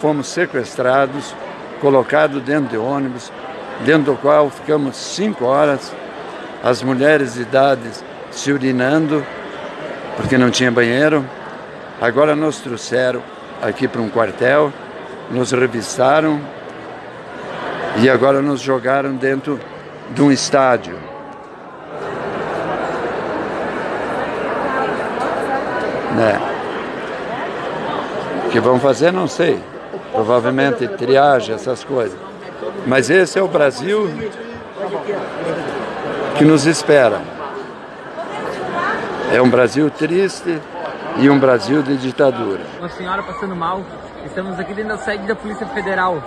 Fomos sequestrados, colocados dentro de ônibus, dentro do qual ficamos cinco horas, as mulheres de idade se urinando, porque não tinha banheiro. Agora nos trouxeram aqui para um quartel, nos revistaram e agora nos jogaram dentro de um estádio. Né? O que vão fazer, não sei provavelmente triagem, essas coisas. Mas esse é o Brasil que nos espera. É um Brasil triste e um Brasil de ditadura. Uma senhora passando mal, estamos aqui dentro da sede da Polícia Federal.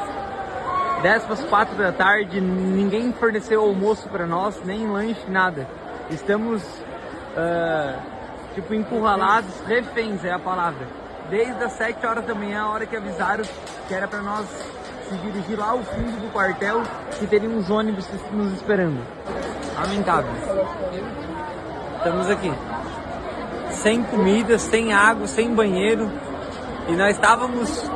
10 para as 4 da tarde, ninguém forneceu almoço para nós, nem lanche, nada. Estamos, uh, tipo, encurralados, reféns é a palavra desde as 7 horas da manhã, a hora que avisaram que era para nós se dirigir lá ao fundo do quartel, que teria uns ônibus nos esperando. Lamentável. Estamos aqui. Sem comida, sem água, sem banheiro. E nós estávamos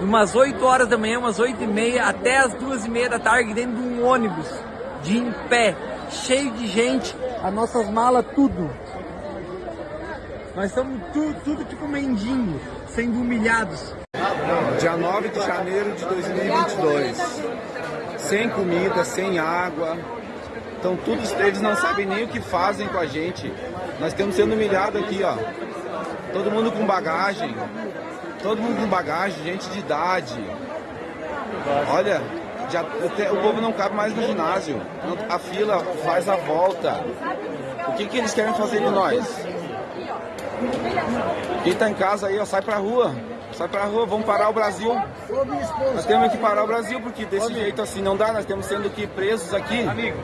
umas 8 horas da manhã, umas 8 e meia, até as 2 e meia da tarde, dentro de um ônibus, de em pé, cheio de gente, as nossas malas, tudo. Nós estamos tudo, tudo tipo mendigo, sendo humilhados. Dia 9 de janeiro de 2022. Sem comida, sem água. Então todos eles não sabem nem o que fazem com a gente. Nós estamos sendo humilhados aqui, ó. Todo mundo com bagagem. Todo mundo com bagagem, gente de idade. Olha, já, o povo não cabe mais no ginásio. A fila faz a volta. O que, que eles querem fazer de nós? Quem tá em casa aí, ó, sai pra rua. Sai pra rua, vamos parar o Brasil. Nós temos que parar o Brasil, porque desse jeito assim não dá, nós temos sendo que presos aqui. Amigo.